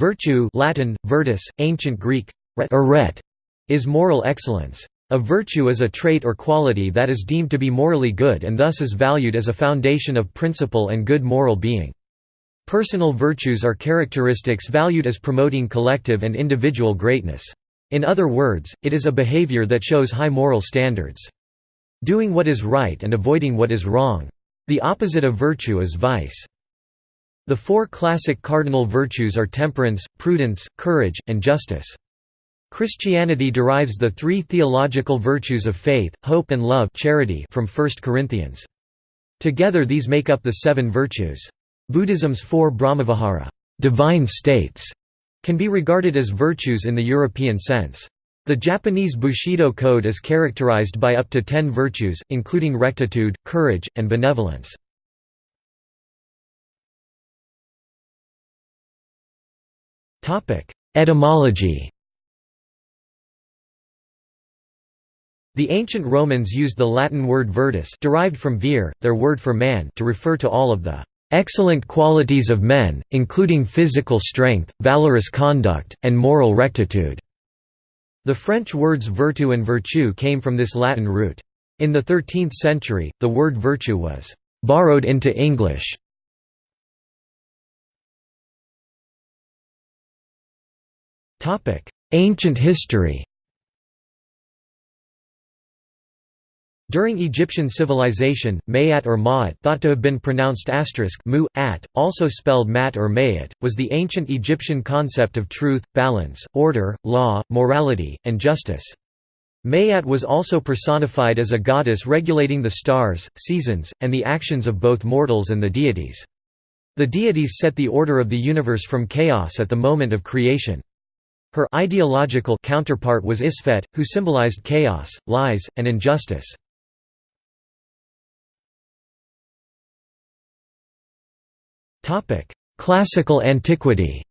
Virtue Latin, virtus, ancient Greek, arete, is moral excellence. A virtue is a trait or quality that is deemed to be morally good and thus is valued as a foundation of principle and good moral being. Personal virtues are characteristics valued as promoting collective and individual greatness. In other words, it is a behavior that shows high moral standards. Doing what is right and avoiding what is wrong. The opposite of virtue is vice. The four classic cardinal virtues are temperance, prudence, courage, and justice. Christianity derives the three theological virtues of faith, hope and love charity from 1 Corinthians. Together these make up the seven virtues. Buddhism's four Brahmavihara divine states", can be regarded as virtues in the European sense. The Japanese Bushido code is characterized by up to ten virtues, including rectitude, courage, and benevolence. Etymology The ancient Romans used the Latin word virtus derived from vir, their word for man to refer to all of the "...excellent qualities of men, including physical strength, valorous conduct, and moral rectitude." The French words vertu and virtue came from this Latin root. In the 13th century, the word virtue was "...borrowed into English." Ancient history During Egyptian civilization, Mayat or Ma'at thought to have been pronounced asterisk mu, at, also spelled mat or mayat, was the ancient Egyptian concept of truth, balance, order, law, morality, and justice. Mayat was also personified as a goddess regulating the stars, seasons, and the actions of both mortals and the deities. The deities set the order of the universe from chaos at the moment of creation. Her ideological counterpart was Isfet, who symbolized chaos, lies, and injustice. Classical antiquity.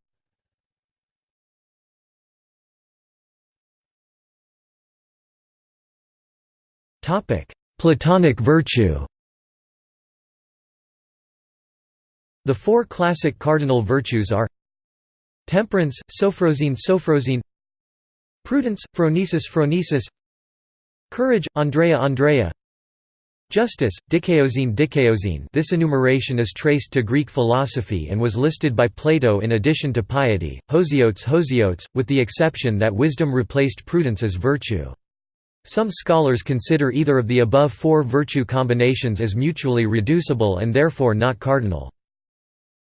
Platonic virtue. The four classic cardinal virtues are temperance, sophrosyne sophrosyne prudence, phronesis phronesis courage, Andrea Andrea Justice, dikaiosyne dikaiosyne this enumeration is traced to Greek philosophy and was listed by Plato in addition to piety, hosiotes hosiotes, with the exception that wisdom replaced prudence as virtue. Some scholars consider either of the above four virtue combinations as mutually reducible and therefore not cardinal.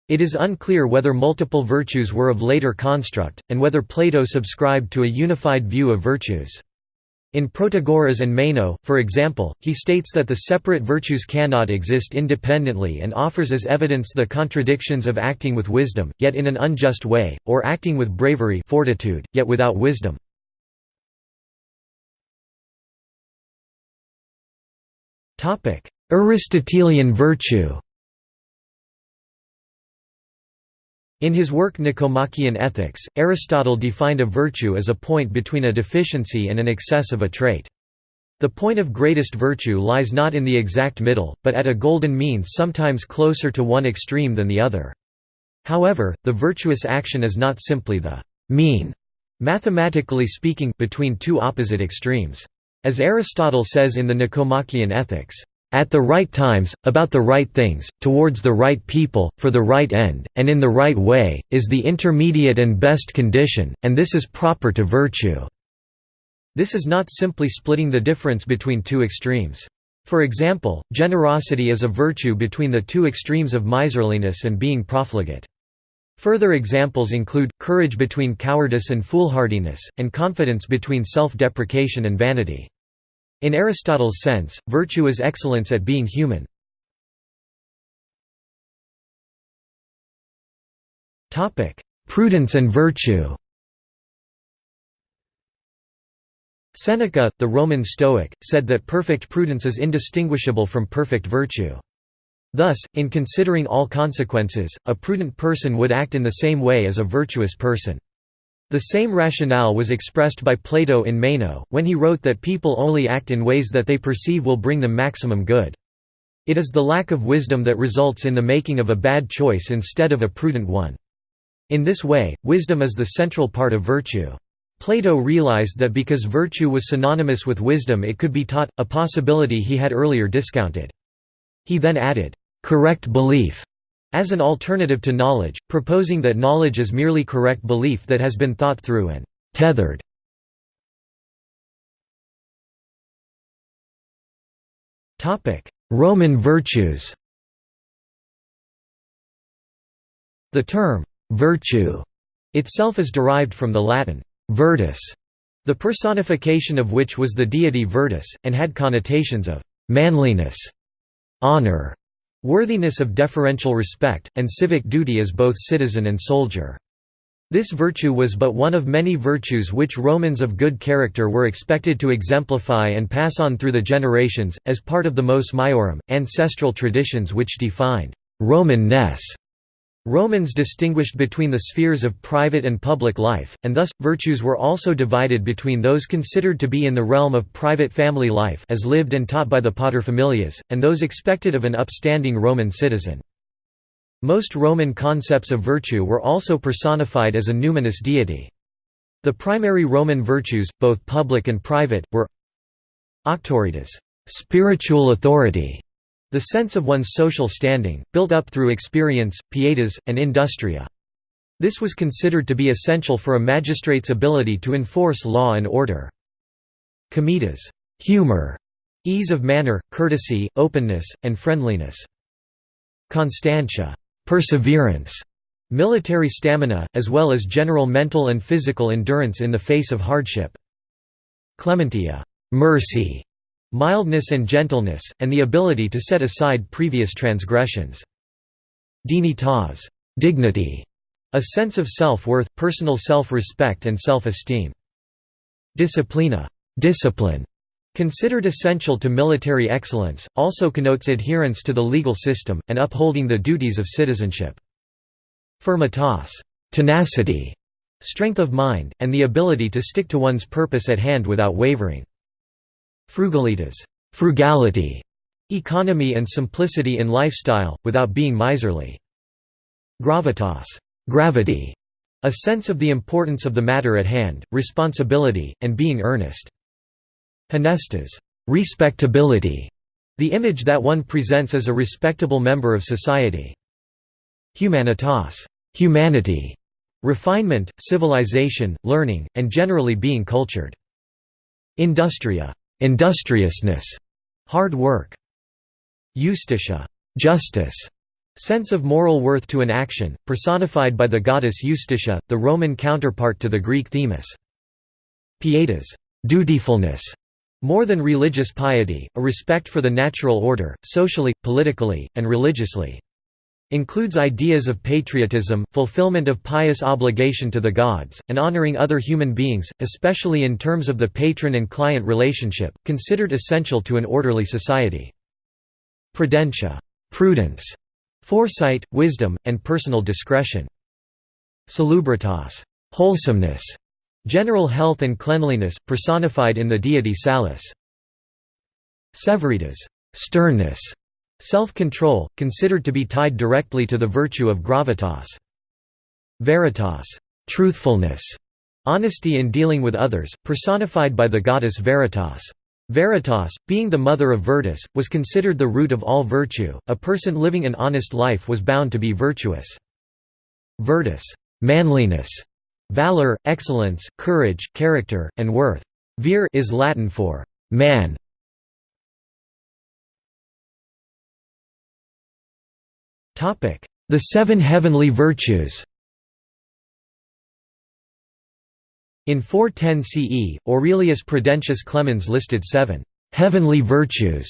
It is unclear whether multiple virtues were of later construct, and whether Plato subscribed to a unified view of virtues. In Protagoras and Meno, for example, he states that the separate virtues cannot exist independently and offers as evidence the contradictions of acting with wisdom, yet in an unjust way, or acting with bravery fortitude, yet without wisdom. Aristotelian virtue In his work Nicomachean Ethics, Aristotle defined a virtue as a point between a deficiency and an excess of a trait. The point of greatest virtue lies not in the exact middle, but at a golden mean sometimes closer to one extreme than the other. However, the virtuous action is not simply the mean, mathematically speaking, between two opposite extremes. As Aristotle says in the Nicomachean Ethics, at the right times, about the right things, towards the right people, for the right end, and in the right way, is the intermediate and best condition, and this is proper to virtue." This is not simply splitting the difference between two extremes. For example, generosity is a virtue between the two extremes of miserliness and being profligate. Further examples include, courage between cowardice and foolhardiness, and confidence between self-deprecation and vanity. In Aristotle's sense, virtue is excellence at being human. Prudence and virtue Seneca, the Roman Stoic, said that perfect prudence is indistinguishable from perfect virtue. Thus, in considering all consequences, a prudent person would act in the same way as a virtuous person. The same rationale was expressed by Plato in Meno, when he wrote that people only act in ways that they perceive will bring them maximum good. It is the lack of wisdom that results in the making of a bad choice instead of a prudent one. In this way, wisdom is the central part of virtue. Plato realized that because virtue was synonymous with wisdom it could be taught, a possibility he had earlier discounted. He then added, "...correct belief", as an alternative to knowledge, proposing that knowledge is merely correct belief that has been thought through and tethered. Roman virtues The term, "'virtue' itself is derived from the Latin, «virtus», the personification of which was the deity Virtus, and had connotations of «manliness», «honor», worthiness of deferential respect, and civic duty as both citizen and soldier. This virtue was but one of many virtues which Romans of good character were expected to exemplify and pass on through the generations, as part of the mos maiorum, ancestral traditions which defined «Roman-ness». Romans distinguished between the spheres of private and public life, and thus, virtues were also divided between those considered to be in the realm of private family life as lived and taught by the paterfamilias, and those expected of an upstanding Roman citizen. Most Roman concepts of virtue were also personified as a numinous deity. The primary Roman virtues, both public and private, were auctoritas spiritual authority", the sense of one's social standing, built up through experience, pietas, and industria. This was considered to be essential for a magistrate's ability to enforce law and order. Comitas humor", ease of manner, courtesy, openness, and friendliness. Constantia perseverance, military stamina, as well as general mental and physical endurance in the face of hardship. Clementia mercy, mildness and gentleness, and the ability to set aside previous transgressions. Dignitas dignity, a sense of self-worth, personal self-respect and self-esteem. Disciplina discipline, Considered essential to military excellence, also connotes adherence to the legal system, and upholding the duties of citizenship. Firmitas tenacity, strength of mind, and the ability to stick to one's purpose at hand without wavering. Frugalitas frugality, economy and simplicity in lifestyle, without being miserly. Gravitas gravity, a sense of the importance of the matter at hand, responsibility, and being earnest. Honestas respectability, the image that one presents as a respectable member of society. Humanitas humanity, refinement, civilization, learning, and generally being cultured. Industria industriousness, hard work. Justitia justice, sense of moral worth to an action, personified by the goddess Justitia, the Roman counterpart to the Greek Themis. Pietas dutifulness, more than religious piety, a respect for the natural order, socially, politically, and religiously. Includes ideas of patriotism, fulfillment of pious obligation to the gods, and honoring other human beings, especially in terms of the patron and client relationship, considered essential to an orderly society. Prudentia prudence, foresight, wisdom, and personal discretion. Salubritas wholesomeness, General health and cleanliness, personified in the deity Salus. Severitas sternness, self-control, considered to be tied directly to the virtue of gravitas. Veritas truthfulness, honesty in dealing with others, personified by the goddess Veritas. Veritas, being the mother of Virtus, was considered the root of all virtue. A person living an honest life was bound to be virtuous. Virtus manliness, Valor, excellence, courage, character, and worth. Vir is Latin for man. The seven heavenly virtues. In 410 CE, Aurelius Prudentius Clemens listed seven heavenly virtues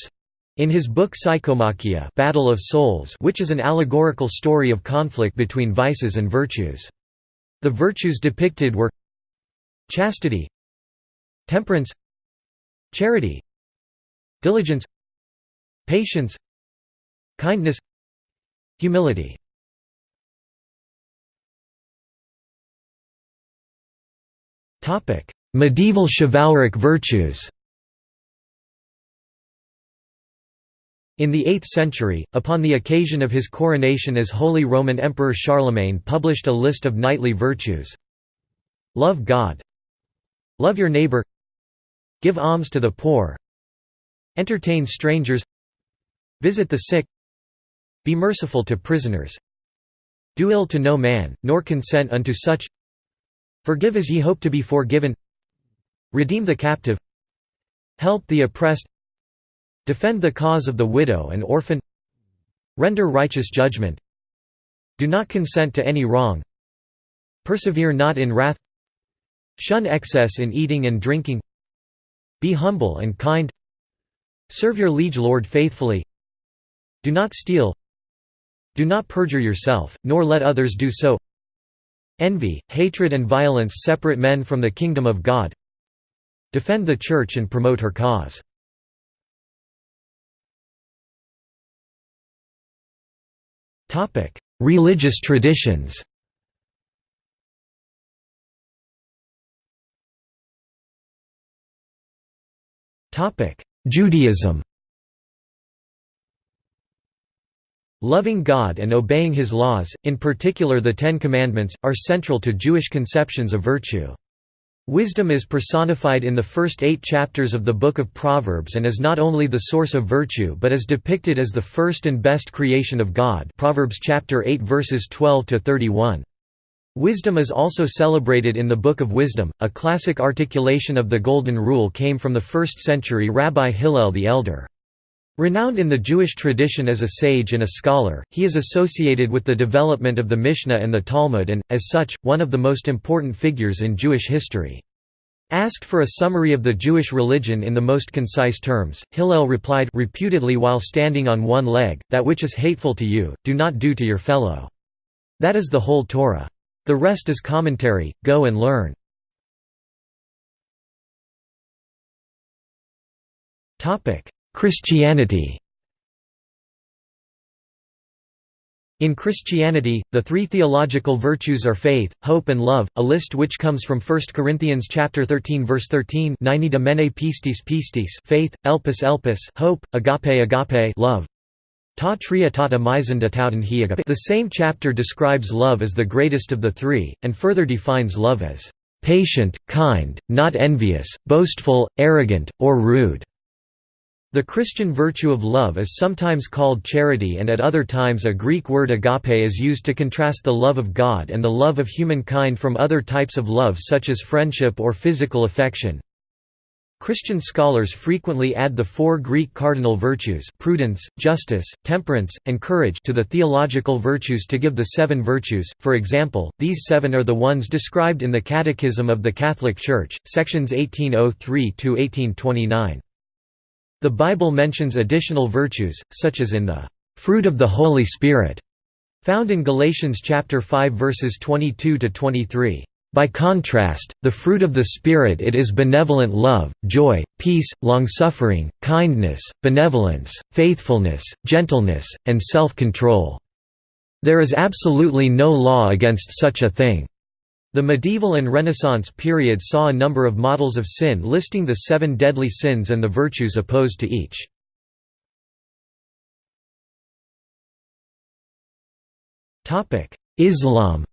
in his book Psychomachia Battle of Souls which is an allegorical story of conflict between vices and virtues. The virtues depicted were chastity temperance charity diligence patience kindness humility. Medieval chivalric virtues. In the 8th century, upon the occasion of his coronation as Holy Roman Emperor Charlemagne published a list of knightly virtues. Love God. Love your neighbor. Give alms to the poor. Entertain strangers. Visit the sick Be merciful to prisoners. Do ill to no man, nor consent unto such. Forgive as ye hope to be forgiven. Redeem the captive. Help the oppressed. Defend the cause of the widow and orphan. Render righteous judgment. Do not consent to any wrong. Persevere not in wrath. Shun excess in eating and drinking. Be humble and kind. Serve your liege lord faithfully. Do not steal Do not perjure yourself, nor let others do so. Envy, hatred and violence separate men from the kingdom of God. Defend the Church and promote her cause. Religious traditions. Judaism Loving God and obeying His laws, in particular the Ten Commandments, are central to Jewish conceptions of virtue. Wisdom is personified in the first eight chapters of the Book of Proverbs and is not only the source of virtue but is depicted as the first and best creation of God Proverbs chapter 8 verses 12 to 31. Wisdom is also celebrated in the Book of Wisdom. A classic articulation of the Golden Rule came from the 1st century Rabbi Hillel the Elder. Renowned in the Jewish tradition as a sage and a scholar, he is associated with the development of the Mishnah and the Talmud and, as such, one of the most important figures in Jewish history. Asked for a summary of the Jewish religion in the most concise terms, Hillel replied reputedly while standing on one leg, That which is hateful to you, do not do to your fellow. That is the whole Torah. The rest is commentary, go and learn. Christianity In Christianity, the three theological virtues are faith, hope and love, a list which comes from 1 Corinthians chapter 13 verse 13 de mene pistis pistis faith, elpis elpis hope, agape agape love. Ta tria tata The same chapter describes love as the greatest of the three, and further defines love as patient, kind, not envious, boastful, arrogant, or rude. The Christian virtue of love is sometimes called charity and at other times a Greek word agape is used to contrast the love of God and the love of humankind from other types of love such as friendship or physical affection. Christian scholars frequently add the four Greek cardinal virtues prudence, justice, temperance, and courage to the theological virtues to give the seven virtues, for example, these seven are the ones described in the Catechism of the Catholic Church, sections 1803–1829. The Bible mentions additional virtues, such as in the fruit of the Holy Spirit, found in Galatians chapter 5 verses 22 to 23. By contrast, the fruit of the Spirit it is benevolent love, joy, peace, long-suffering, kindness, benevolence, faithfulness, gentleness, and self-control. There is absolutely no law against such a thing. The medieval and Renaissance periods saw a number of models of sin listing the seven deadly sins and the virtues opposed to each. Islam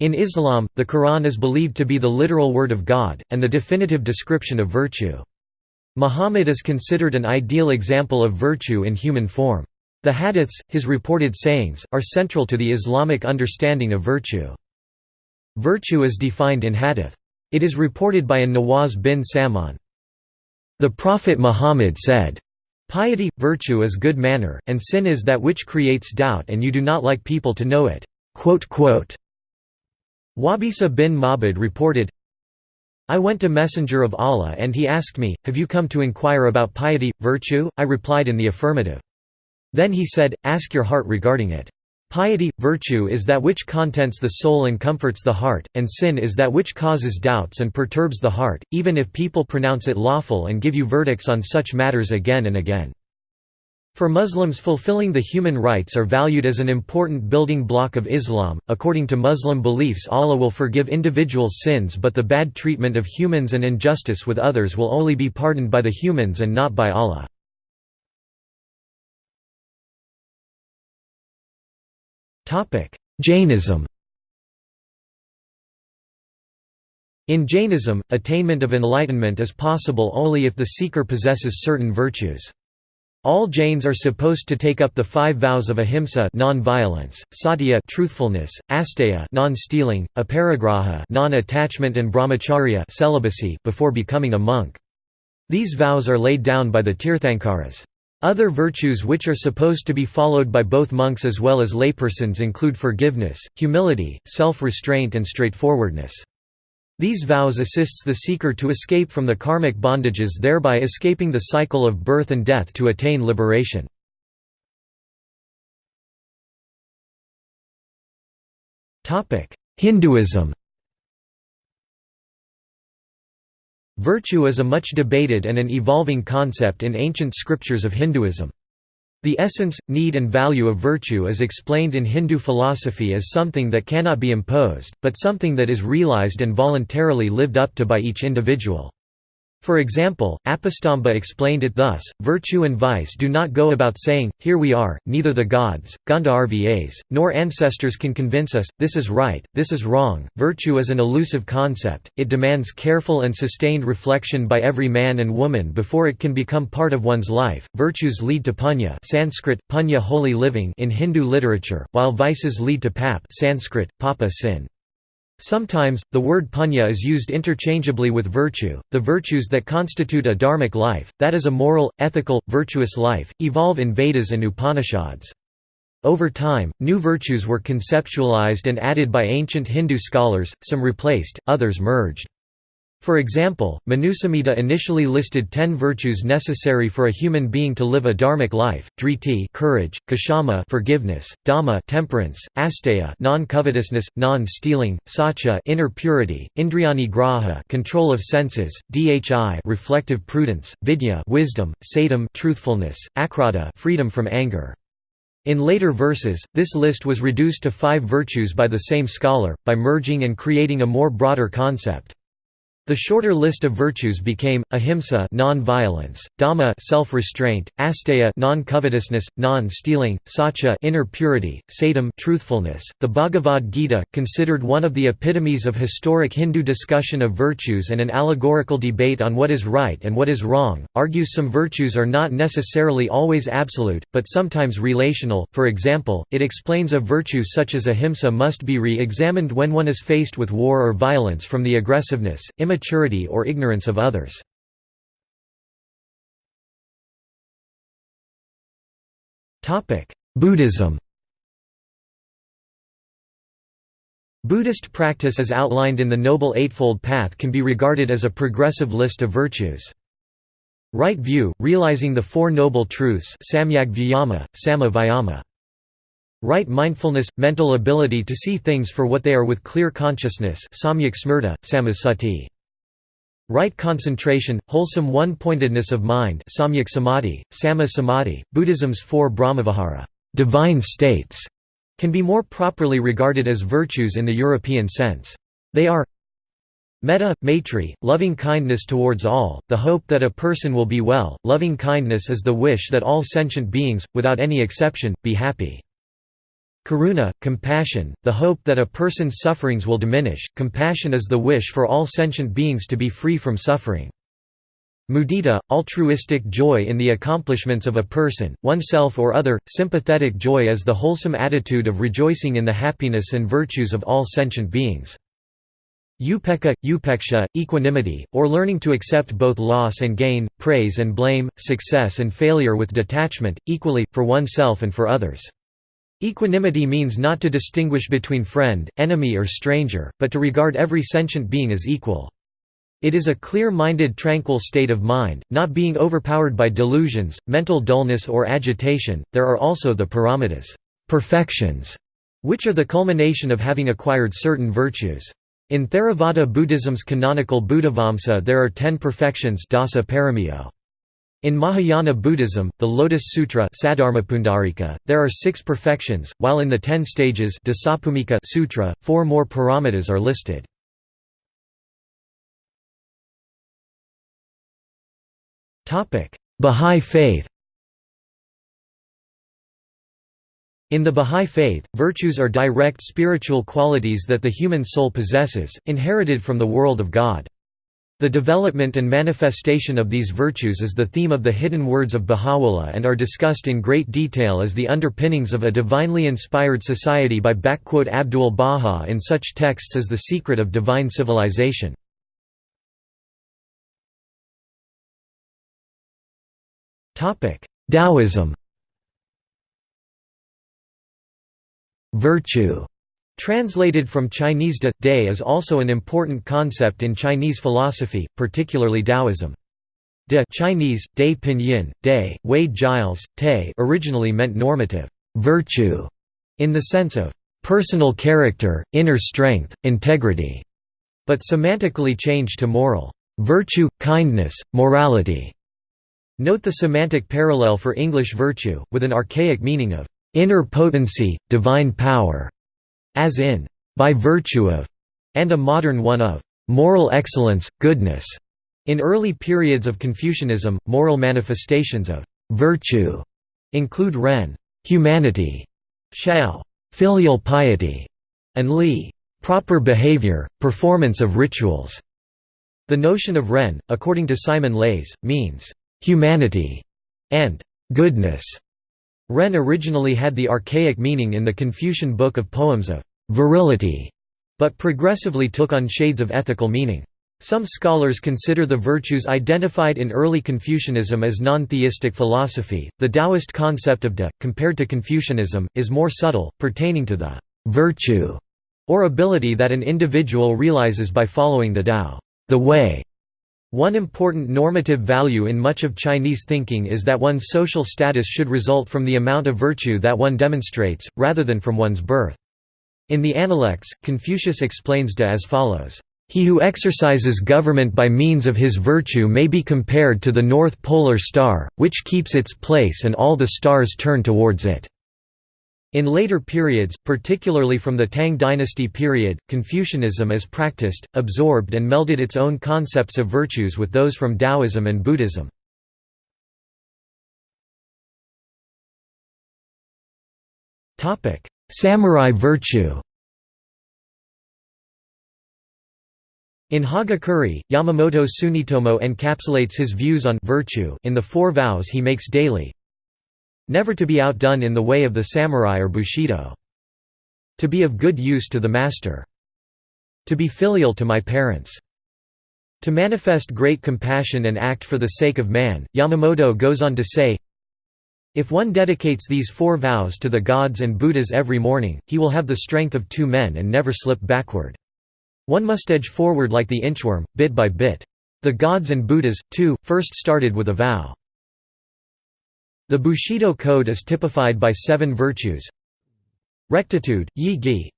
In Islam, the Quran is believed to be the literal word of God, and the definitive description of virtue. Muhammad is considered an ideal example of virtue in human form. The hadiths, his reported sayings, are central to the Islamic understanding of virtue. Virtue is defined in hadith. It is reported by an Nawaz bin Saman. The Prophet Muhammad said, Piety, virtue is good manner, and sin is that which creates doubt and you do not like people to know it." Wabisa bin Mabud reported, I went to Messenger of Allah and he asked me, Have you come to inquire about piety, virtue? I replied in the affirmative. Then he said, Ask your heart regarding it. Piety, virtue is that which contents the soul and comforts the heart, and sin is that which causes doubts and perturbs the heart, even if people pronounce it lawful and give you verdicts on such matters again and again. For Muslims fulfilling the human rights are valued as an important building block of Islam. According to Muslim beliefs Allah will forgive individual sins but the bad treatment of humans and injustice with others will only be pardoned by the humans and not by Allah. Jainism In Jainism, attainment of enlightenment is possible only if the seeker possesses certain virtues. All Jains are supposed to take up the five vows of ahimsa non-violence, satya truthfulness, asteya non-stealing, aparigraha non-attachment and brahmacharya celibacy before becoming a monk. These vows are laid down by the Tirthankaras. Other virtues which are supposed to be followed by both monks as well as laypersons include forgiveness, humility, self-restraint and straightforwardness. These vows assists the seeker to escape from the karmic bondages thereby escaping the cycle of birth and death to attain liberation. Hinduism Virtue is a much debated and an evolving concept in ancient scriptures of Hinduism. The essence, need and value of virtue is explained in Hindu philosophy as something that cannot be imposed, but something that is realized and voluntarily lived up to by each individual. For example, Apastamba explained it thus, virtue and vice do not go about saying, here we are, neither the gods, Gandharvas, nor ancestors can convince us, this is right, this is wrong. Virtue is an elusive concept, it demands careful and sustained reflection by every man and woman before it can become part of one's life. Virtues lead to punya Sanskrit, punya holy living in Hindu literature, while vices lead to pap Sanskrit, papa sin. Sometimes, the word punya is used interchangeably with virtue. The virtues that constitute a dharmic life, that is a moral, ethical, virtuous life, evolve in Vedas and Upanishads. Over time, new virtues were conceptualized and added by ancient Hindu scholars, some replaced, others merged. For example, Manusamhita initially listed ten virtues necessary for a human being to live a dharmic life: driti, courage; kshama, forgiveness; dhamma, temperance; asteya, non-covetousness, non-stealing; satya, inner purity; indriyani graha, control of senses; dhi, reflective prudence; vidya, wisdom; satam, truthfulness; akrodha, freedom from anger. In later verses, this list was reduced to five virtues by the same scholar, by merging and creating a more broader concept. The shorter list of virtues became ahimsa non-violence, dhamma self-restraint, asteya non-covetousness, non-stealing, satya inner purity, satam truthfulness. The Bhagavad Gita, considered one of the epitomes of historic Hindu discussion of virtues and an allegorical debate on what is right and what is wrong, argues some virtues are not necessarily always absolute, but sometimes relational. For example, it explains a virtue such as ahimsa must be re-examined when one is faced with war or violence from the aggressiveness, immaturity or ignorance of others. Buddhism Buddhist practice as outlined in the Noble Eightfold Path can be regarded as a progressive list of virtues. Right view, realizing the Four Noble Truths. Right mindfulness, mental ability to see things for what they are with clear consciousness samyak smrta, samasati. Right concentration, wholesome one-pointedness of mind samyak samadhi, sama samadhi, Buddhism's four brahmavihara divine states", can be more properly regarded as virtues in the European sense. They are Metta, maitri, loving kindness towards all, the hope that a person will be well, loving kindness is the wish that all sentient beings, without any exception, be happy. Karuna, compassion, the hope that a person's sufferings will diminish, compassion is the wish for all sentient beings to be free from suffering. Mudita, altruistic joy in the accomplishments of a person, oneself or other, sympathetic joy is the wholesome attitude of rejoicing in the happiness and virtues of all sentient beings. Upekkha, upeksha, equanimity, or learning to accept both loss and gain, praise and blame, success and failure with detachment, equally, for oneself and for others. Equanimity means not to distinguish between friend, enemy or stranger, but to regard every sentient being as equal. It is a clear-minded tranquil state of mind, not being overpowered by delusions, mental dullness or agitation. There are also the paramitas, perfections, which are the culmination of having acquired certain virtues. In Theravada Buddhism's canonical Buddhavamsa there are ten perfections dasa paramiyo. In Mahayana Buddhism, the Lotus Sutra there are six perfections, while in the ten stages Sutra, four more paramitas are listed. Bahá'í Faith In the Bahá'í Faith, virtues are direct spiritual qualities that the human soul possesses, inherited from the world of God. The development and manifestation of these virtues is the theme of the hidden words of Baha'u'llah and are discussed in great detail as the underpinnings of a divinely inspired society by Abdul Baha in such texts as The Secret of Divine Civilization. Taoism Virtue Translated from Chinese de, day is also an important concept in Chinese philosophy, particularly Taoism. De Chinese, de pinyin, de, Wade Giles, te originally meant normative virtue, in the sense of personal character, inner strength, integrity, but semantically changed to moral virtue, kindness, morality. Note the semantic parallel for English virtue, with an archaic meaning of inner potency, divine power as in, by virtue of, and a modern one of, moral excellence, goodness. In early periods of Confucianism, moral manifestations of virtue include ren, humanity, shao, filial piety, and li, proper behavior, performance of rituals. The notion of ren, according to Simon Leys, means humanity and goodness. Ren originally had the archaic meaning in the Confucian Book of Poems of virility, but progressively took on shades of ethical meaning. Some scholars consider the virtues identified in early Confucianism as non-theistic philosophy. The Taoist concept of de, compared to Confucianism, is more subtle, pertaining to the virtue or ability that an individual realizes by following the Tao, the way. One important normative value in much of Chinese thinking is that one's social status should result from the amount of virtue that one demonstrates, rather than from one's birth. In the Analects, Confucius explains de as follows. He who exercises government by means of his virtue may be compared to the North Polar Star, which keeps its place and all the stars turn towards it. In later periods, particularly from the Tang dynasty period, Confucianism as practiced, absorbed and melded its own concepts of virtues with those from Taoism and Buddhism. Samurai virtue In Hagakure, Yamamoto Tsunetomo encapsulates his views on virtue in the four vows he makes daily, Never to be outdone in the way of the samurai or bushido. To be of good use to the master. To be filial to my parents. To manifest great compassion and act for the sake of man, Yamamoto goes on to say, If one dedicates these four vows to the gods and Buddhas every morning, he will have the strength of two men and never slip backward. One must edge forward like the inchworm, bit by bit. The gods and Buddhas, too, first started with a vow. The Bushido Code is typified by seven virtues. Rectitude, Yi Gi.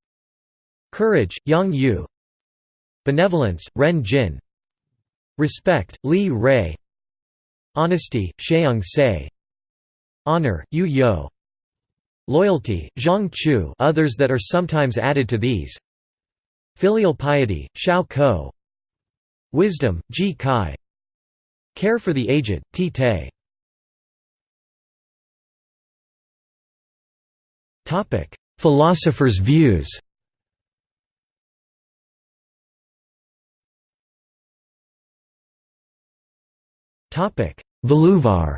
Courage, Yang Yu. Benevolence, Ren Jin. Respect, Li Rei. Honesty, Sheung Se. Honor, Yu Yo. Loyalty, Zhang Chu others that are sometimes added to these. Filial piety, Shao Ko. Wisdom, Ji Kai. Care for the aged, Ti Te Philosophers' views. Valluvar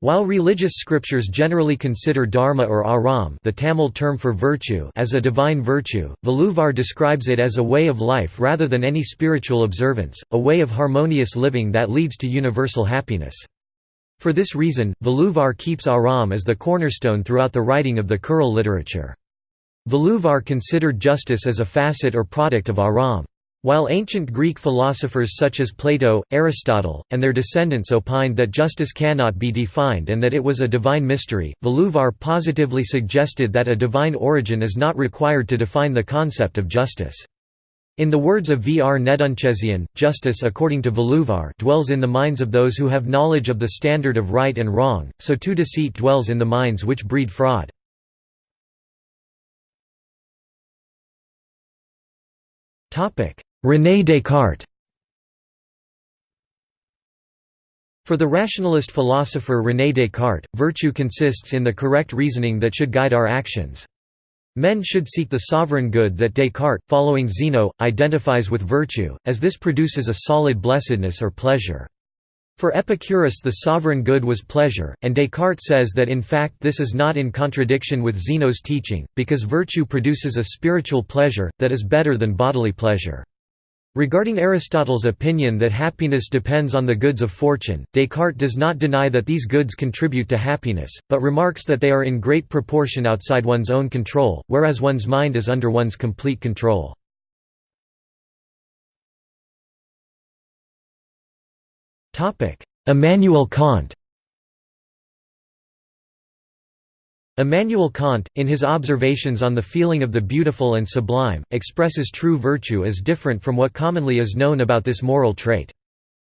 While religious scriptures generally consider dharma or aram the Tamil term for virtue as a divine virtue, Valluvar describes it as a way of life rather than any spiritual observance, a way of harmonious living that leads to universal happiness. For this reason, Valluvar keeps Aram as the cornerstone throughout the writing of the Kural literature. Valluvar considered justice as a facet or product of Aram. While ancient Greek philosophers such as Plato, Aristotle, and their descendants opined that justice cannot be defined and that it was a divine mystery, Valluvar positively suggested that a divine origin is not required to define the concept of justice. In the words of V. R. Nedunchezhiyan, justice according to Valluvar dwells in the minds of those who have knowledge of the standard of right and wrong, so too deceit dwells in the minds which breed fraud. René Descartes For the rationalist philosopher René Descartes, virtue consists in the correct reasoning that should guide our actions. Men should seek the sovereign good that Descartes, following Zeno, identifies with virtue, as this produces a solid blessedness or pleasure. For Epicurus the sovereign good was pleasure, and Descartes says that in fact this is not in contradiction with Zeno's teaching, because virtue produces a spiritual pleasure, that is better than bodily pleasure. Regarding Aristotle's opinion that happiness depends on the goods of fortune, Descartes does not deny that these goods contribute to happiness, but remarks that they are in great proportion outside one's own control, whereas one's mind is under one's complete control. Immanuel Kant Immanuel Kant, in his observations on the feeling of the beautiful and sublime, expresses true virtue as different from what commonly is known about this moral trait.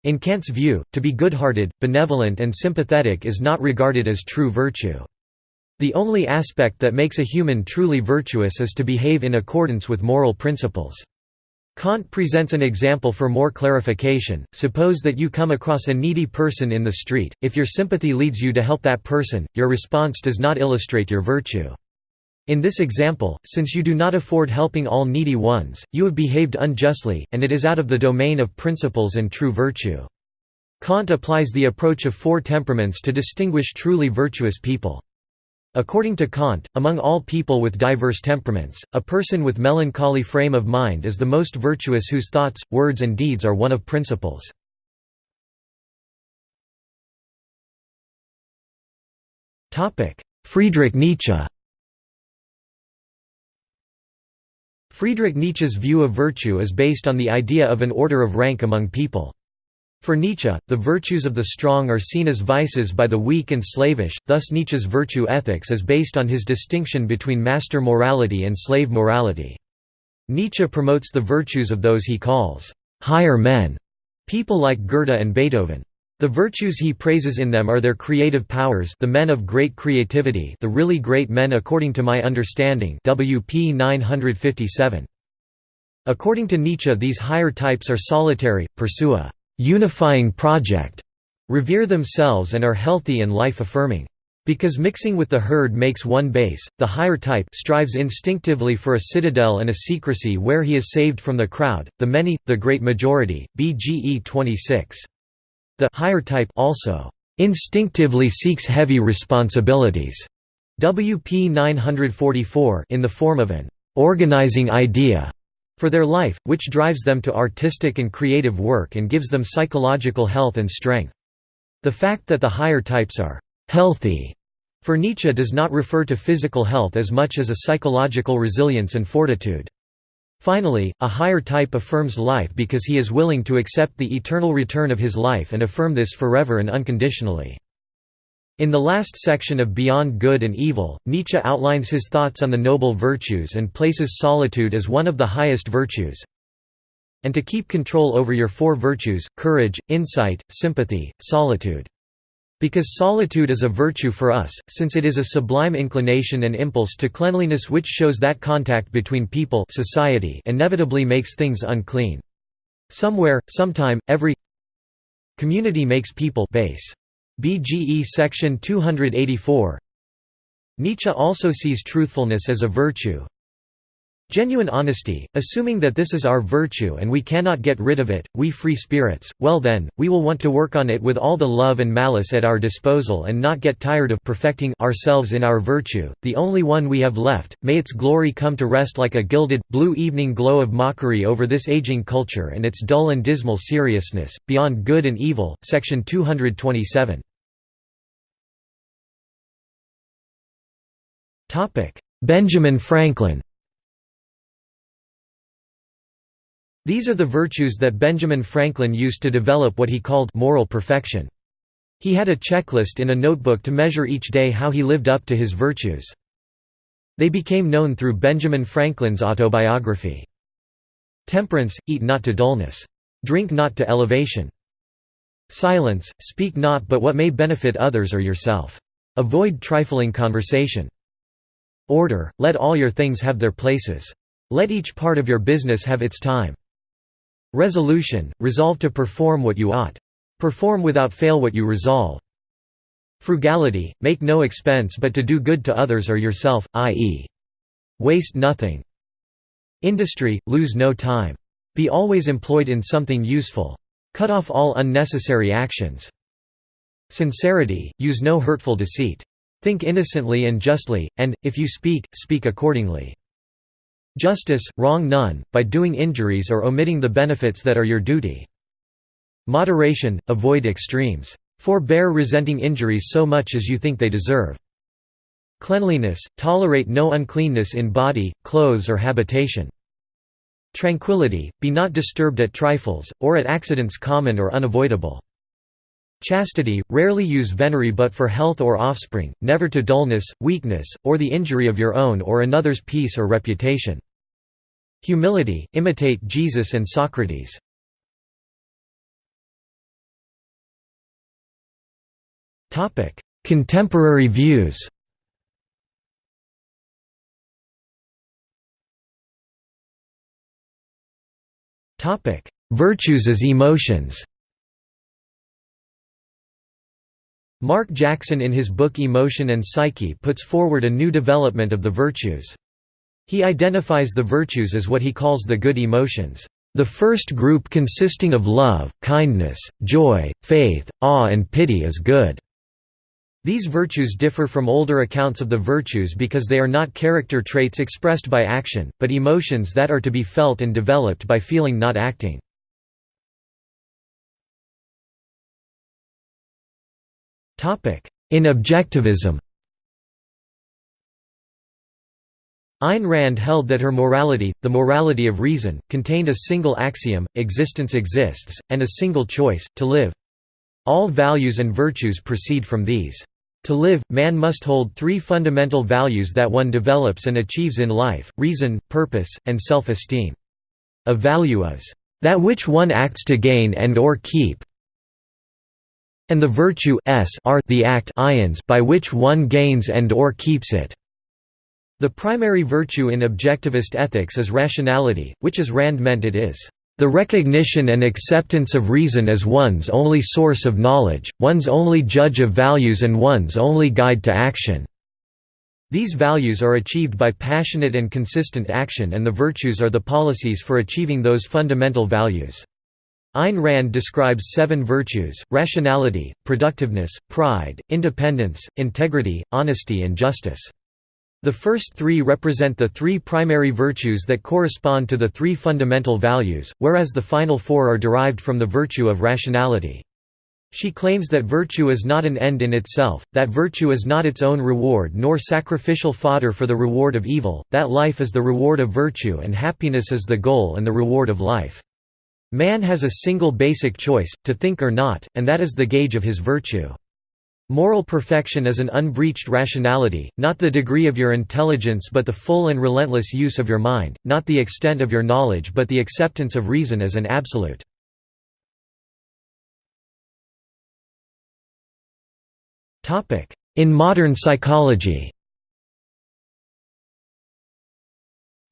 In Kant's view, to be good-hearted, benevolent and sympathetic is not regarded as true virtue. The only aspect that makes a human truly virtuous is to behave in accordance with moral principles. Kant presents an example for more clarification. Suppose that you come across a needy person in the street. If your sympathy leads you to help that person, your response does not illustrate your virtue. In this example, since you do not afford helping all needy ones, you have behaved unjustly, and it is out of the domain of principles and true virtue. Kant applies the approach of four temperaments to distinguish truly virtuous people. According to Kant, among all people with diverse temperaments, a person with melancholy frame of mind is the most virtuous whose thoughts, words and deeds are one of principles. Friedrich Nietzsche Friedrich Nietzsche's view of virtue is based on the idea of an order of rank among people. For Nietzsche, the virtues of the strong are seen as vices by the weak and slavish, thus Nietzsche's virtue ethics is based on his distinction between master morality and slave morality. Nietzsche promotes the virtues of those he calls higher men, people like Goethe and Beethoven. The virtues he praises in them are their creative powers the men of great creativity the really great men according to my understanding WP 957. According to Nietzsche these higher types are solitary, pursue a unifying project, revere themselves and are healthy and life-affirming. Because mixing with the herd makes one base, the higher type strives instinctively for a citadel and a secrecy where he is saved from the crowd, the many, the great majority. BGE 26. The higher type also instinctively seeks heavy responsibilities. WP 944 in the form of an organizing idea for their life, which drives them to artistic and creative work and gives them psychological health and strength. The fact that the higher types are «healthy» for Nietzsche does not refer to physical health as much as a psychological resilience and fortitude. Finally, a higher type affirms life because he is willing to accept the eternal return of his life and affirm this forever and unconditionally. In the last section of Beyond Good and Evil, Nietzsche outlines his thoughts on the noble virtues and places solitude as one of the highest virtues. And to keep control over your four virtues, courage, insight, sympathy, solitude. Because solitude is a virtue for us, since it is a sublime inclination and impulse to cleanliness which shows that contact between people society inevitably makes things unclean. Somewhere, sometime, every community makes people base. BGE section 284 Nietzsche also sees truthfulness as a virtue. Genuine honesty, assuming that this is our virtue and we cannot get rid of it, we free spirits, well then, we will want to work on it with all the love and malice at our disposal and not get tired of perfecting ourselves in our virtue, the only one we have left, may its glory come to rest like a gilded, blue evening glow of mockery over this aging culture and its dull and dismal seriousness. Beyond Good and Evil, section 227. Benjamin Franklin These are the virtues that Benjamin Franklin used to develop what he called moral perfection. He had a checklist in a notebook to measure each day how he lived up to his virtues. They became known through Benjamin Franklin's autobiography. Temperance, eat not to dullness. Drink not to elevation. Silence, speak not but what may benefit others or yourself. Avoid trifling conversation. Order, let all your things have their places. Let each part of your business have its time. Resolution, resolve to perform what you ought. Perform without fail what you resolve. Frugality, make no expense but to do good to others or yourself, i.e. waste nothing. Industry, lose no time. Be always employed in something useful. Cut off all unnecessary actions. Sincerity, use no hurtful deceit. Think innocently and justly, and, if you speak, speak accordingly. Justice, wrong none, by doing injuries or omitting the benefits that are your duty. Moderation, avoid extremes. Forbear resenting injuries so much as you think they deserve. Cleanliness, tolerate no uncleanness in body, clothes or habitation. Tranquility, be not disturbed at trifles, or at accidents common or unavoidable. Chastity, rarely use venery but for health or offspring, never to dullness, weakness, or the injury of your own or another's peace or reputation. Humility, imitate Jesus and Socrates. Contemporary views Virtues as emotions Mark Jackson in his book Emotion and Psyche puts forward a new development of the virtues. He identifies the virtues as what he calls the good emotions. The first group consisting of love, kindness, joy, faith, awe and pity is good. These virtues differ from older accounts of the virtues because they are not character traits expressed by action, but emotions that are to be felt and developed by feeling not acting. In objectivism Ayn Rand held that her morality, the morality of reason, contained a single axiom, existence exists, and a single choice, to live. All values and virtues proceed from these. To live, man must hold three fundamental values that one develops and achieves in life, reason, purpose, and self-esteem. A value is, "...that which one acts to gain and or keep, and the virtue s are the act ions by which one gains and or keeps it. The primary virtue in objectivist ethics is rationality, which as Rand meant it is, "...the recognition and acceptance of reason as one's only source of knowledge, one's only judge of values and one's only guide to action." These values are achieved by passionate and consistent action and the virtues are the policies for achieving those fundamental values. Ayn Rand describes seven virtues, rationality, productiveness, pride, independence, integrity, honesty and justice. The first three represent the three primary virtues that correspond to the three fundamental values, whereas the final four are derived from the virtue of rationality. She claims that virtue is not an end in itself, that virtue is not its own reward nor sacrificial fodder for the reward of evil, that life is the reward of virtue and happiness is the goal and the reward of life. Man has a single basic choice, to think or not, and that is the gauge of his virtue. Moral perfection is an unbreached rationality, not the degree of your intelligence but the full and relentless use of your mind, not the extent of your knowledge but the acceptance of reason as an absolute. In modern psychology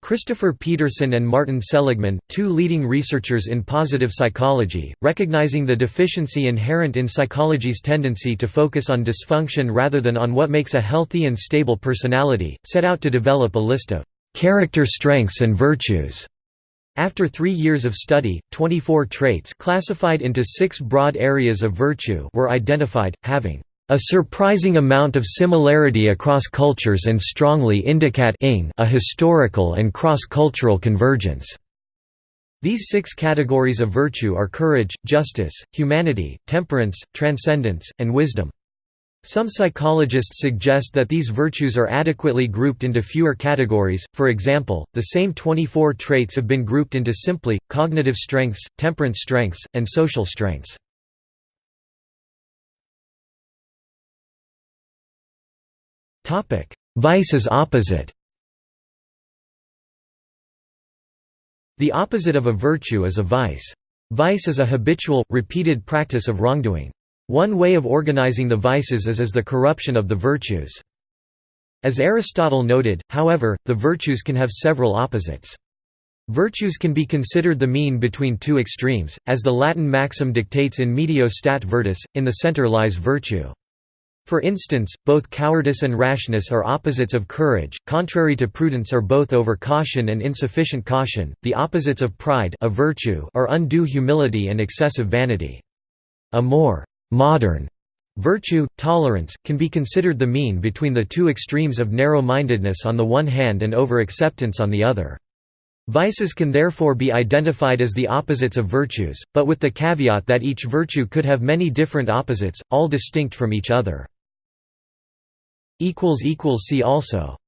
Christopher Peterson and Martin Seligman, two leading researchers in positive psychology, recognizing the deficiency inherent in psychology's tendency to focus on dysfunction rather than on what makes a healthy and stable personality, set out to develop a list of character strengths and virtues. After three years of study, 24 traits classified into six broad areas of virtue were identified, having a surprising amount of similarity across cultures and strongly indicate a historical and cross-cultural convergence. These six categories of virtue are courage, justice, humanity, temperance, transcendence, and wisdom. Some psychologists suggest that these virtues are adequately grouped into fewer categories, for example, the same 24 traits have been grouped into simply, cognitive strengths, temperance strengths, and social strengths. Vice is opposite The opposite of a virtue is a vice. Vice is a habitual, repeated practice of wrongdoing. One way of organizing the vices is as the corruption of the virtues. As Aristotle noted, however, the virtues can have several opposites. Virtues can be considered the mean between two extremes, as the Latin maxim dictates in medio stat virtus, in the center lies virtue. For instance, both cowardice and rashness are opposites of courage, contrary to prudence are both over caution and insufficient caution. The opposites of pride a virtue are undue humility and excessive vanity. A more modern virtue, tolerance, can be considered the mean between the two extremes of narrow-mindedness on the one hand and over-acceptance on the other. Vices can therefore be identified as the opposites of virtues, but with the caveat that each virtue could have many different opposites, all distinct from each other. See also